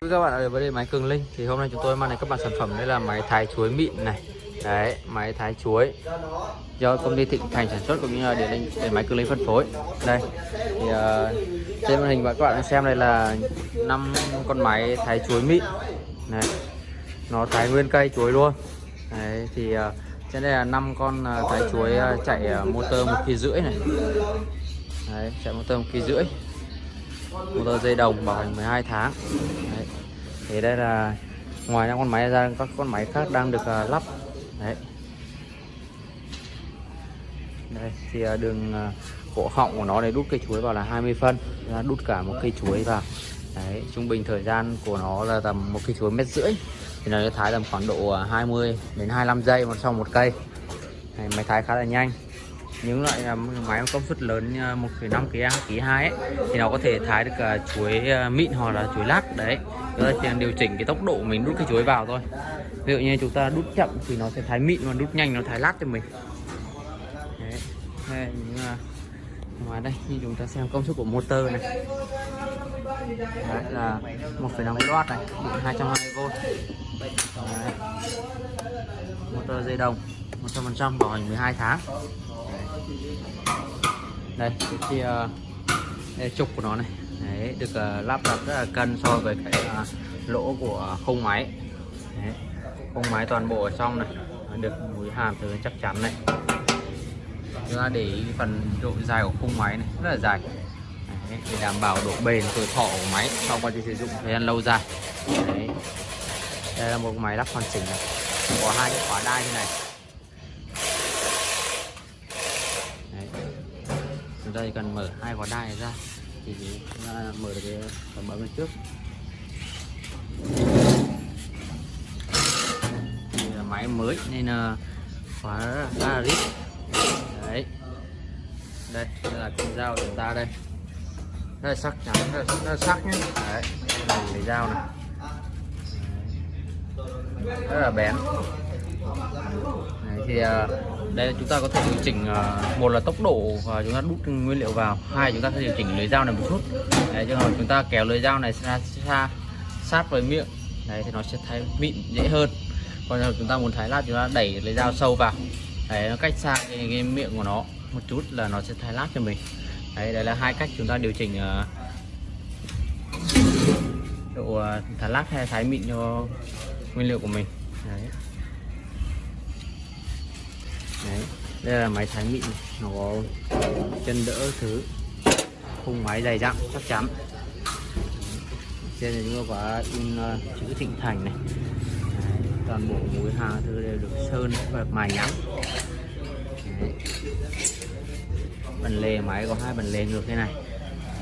các bạn ở đây máy Cường Linh. Thì hôm nay chúng tôi mang đến các bạn sản phẩm. Đây là máy thái chuối mịn này. Đấy máy thái chuối. Do công ty Thịnh Thành sản xuất cũng như là điện linh để máy Cường Linh phân phối. Đây thì uh, trên màn hình và các bạn xem đây là năm con máy thái chuối mịn. Này nó thái nguyên cây chuối luôn. Đấy thì uh, trên đây là năm con uh, thái chuối uh, chạy uh, motor một kỳ rưỡi này. Đấy chạy motor một kỳ rưỡi. Motor dây đồng bảo hành 12 tháng thì đây là ngoài những con máy ra các con máy khác đang được uh, lắp. Đấy. Đây thì uh, đường uh, cổ họng của nó để đút cây chuối vào là 20 phân. Ra đút cả một cây chuối vào. Đấy trung bình thời gian của nó là tầm một cây chuối mét rưỡi. Thì nó sẽ thái tầm khoảng độ 20 đến 25 giây một sau một cây. Máy thái khá là nhanh những loại à, máy công suất lớn 1,5 kg kg 2 ấy, thì nó có thể thái được cả chuối à, mịn hoặc là chuối lát đấy. Chúng ta chỉ điều chỉnh cái tốc độ mình đút cái chuối vào thôi. Ví dụ như chúng ta đút chậm thì nó sẽ thái mịn mà đút nhanh nó thái lát cho mình. Đấy. Đây, những, ngoài đây như chúng ta xem công suất của motor này. Đấy là 1,5 W này điện 220V đấy. motor dây đồng 100% bảo hành 12 tháng đây cái kia đây, trục của nó này. Đấy, được uh, lắp đặt rất là cân so với cái uh, lỗ của khung máy. Đấy, khung máy toàn bộ ở trong này. Được mũi hàm từ chắc chắn này. Chúng ta để ý phần độ dài của khung máy này rất là dài. Đấy, để đảm bảo độ bền tuổi thọ của máy sau quá trình sử dụng thời gian lâu dài. Đấy. đây là một máy lắp hoàn chỉnh này. Có hai cái khóa đai như này. Đây cần mở hai khóa đai ra. Thì chúng ta mở được cái phần bấm bên trước. Thì là máy mới nên là khóa ba rít. Đấy. Đây đây là con dao của chúng ta đây. Rất là sắc chắn rất là, rất là sắc nhé đấy đây là cái dao này. Đấy. rất là bén. Đấy, thì uh, đây chúng ta có thể điều chỉnh à, một là tốc độ và chúng ta đút nguyên liệu vào hai chúng ta sẽ điều chỉnh lưỡi dao này một chút. Đấy trường hợp chúng ta kéo lưỡi dao này xa, xa sát với miệng đấy thì nó sẽ thái mịn dễ hơn. Còn nếu chúng ta muốn thái lát chúng ta đẩy lưỡi dao sâu vào. Đấy nó cách xa cái, cái miệng của nó một chút là nó sẽ thái lát cho mình. Đấy đây là hai cách chúng ta điều chỉnh uh, độ uh, thái lát hay thái mịn cho nguyên liệu của mình. Đấy. Đấy, đây là máy thái mịn nó có chân đỡ thứ. Khung máy dày dặn chắc chắn. Trên này chúng tôi có in uh, chữ thịnh thành này. Đấy, toàn bộ mối hàng thứ đều được sơn và mài nhẵn. Phần lề máy có hai phần lề ngược thế này.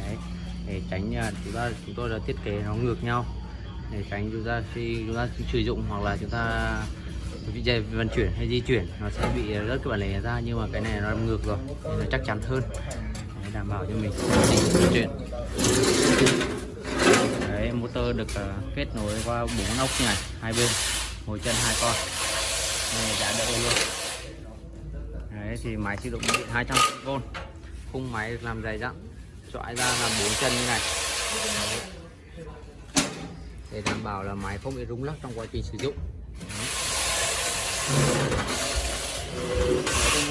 Đấy, để tránh uh, chúng ta chúng tôi đã thiết kế nó ngược nhau. Để tránh chúng ta khi chúng ta sử dụng hoặc là chúng ta dây vận chuyển hay di chuyển nó sẽ bị rớt cái bản lề ra nhưng mà cái này nó làm ngược rồi nên nó chắc chắn hơn. Đấy, đảm bảo cho mình di chuyển. Đấy motor được uh, kết nối qua bốn ốc này hai bên ngồi chân hai con. Này giá đỡ luôn. Đấy thì máy sử dụng điện 200V khung máy được làm dày dặn chọi ra là bốn chân như này. Để đảm bảo là máy không bị rung lắc trong quá trình sử dụng đấy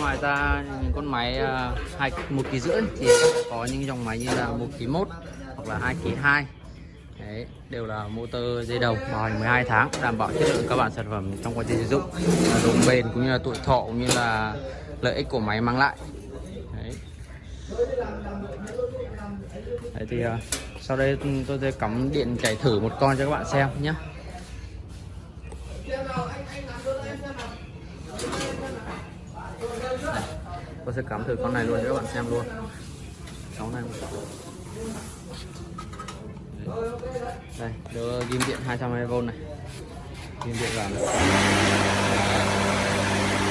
ngoài ra những con máy à, hai một ký rưỡi thì có những dòng máy như là một ký một hoặc là hai ký hai. Đấy, đều là motor dây đồng bảo hành 12 tháng đảm bảo chất lượng các bạn sản phẩm trong quá trình sử dụng độ bền cũng như là tuổi thọ cũng như là lợi ích của máy mang lại. Đấy. Đấy thì uh, sau đây tôi sẽ cắm điện chạy thử một con cho các bạn xem nhé. Tôi sẽ cắm thử con này luôn cho các bạn xem luôn. Cháu này. Đây đưa ghim điện 220V này. Ghim điện vào này.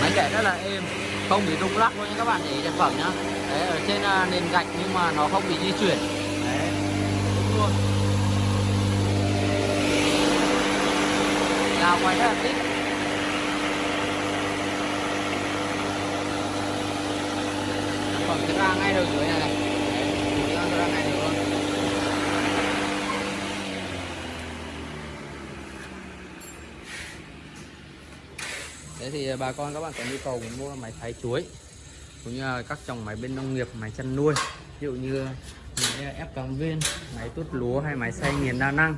máy chạy rất là êm. Không bị rung lắc luôn nha các bạn, để sản phẩm nhá. Đấy, ở trên à, nền gạch nhưng mà nó không bị di chuyển. Đấy. Đúng luôn. Nào quay rất là thích ra ngay đầu dưới này này. Đấy, ra, ngay được luôn. Thế thì à, bà con các bạn có nhu cầu muốn mua máy thái chuối cũng như là các dòng máy bên nông nghiệp, máy chăn nuôi ví dụ như máy à, ép cắm viên, máy tút lúa hay máy xay nghiền đa năng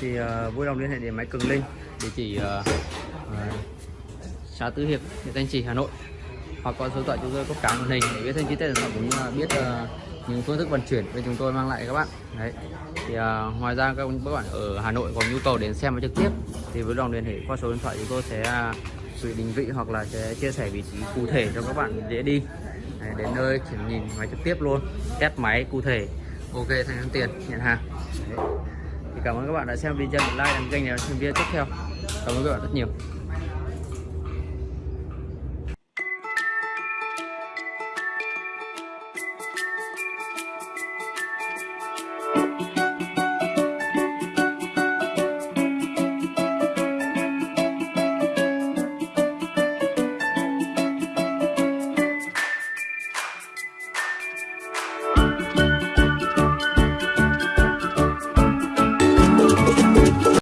thì uh, vui lòng liên hệ đến máy Cường Linh địa chỉ uh, uh, xã Tứ Hiệp, huyện Thanh Trì, Hà Nội hoặc qua số điện thoại chúng tôi có cả màn hình để biết thêm chi tiết sản phẩm cũng như là biết uh, những phương thức vận chuyển. Bên chúng tôi mang lại các bạn. Đấy. Thì uh, ngoài ra các bạn ở Hà Nội có nhu cầu đến xem trực tiếp thì với lòng liên hệ qua số điện thoại chúng tôi sẽ uh, gửi định vị hoặc là sẽ chia sẻ vị trí cụ thể cho các bạn dễ đi. Đấy, đến nơi chỉ nhìn máy trực tiếp luôn test máy cụ thể. Ok thanh toán tiền nhận hàng. Đấy. thì cảm ơn các bạn đã xem video like đăng kênh để xem video tiếp theo. Cảm ơn các bạn rất nhiều.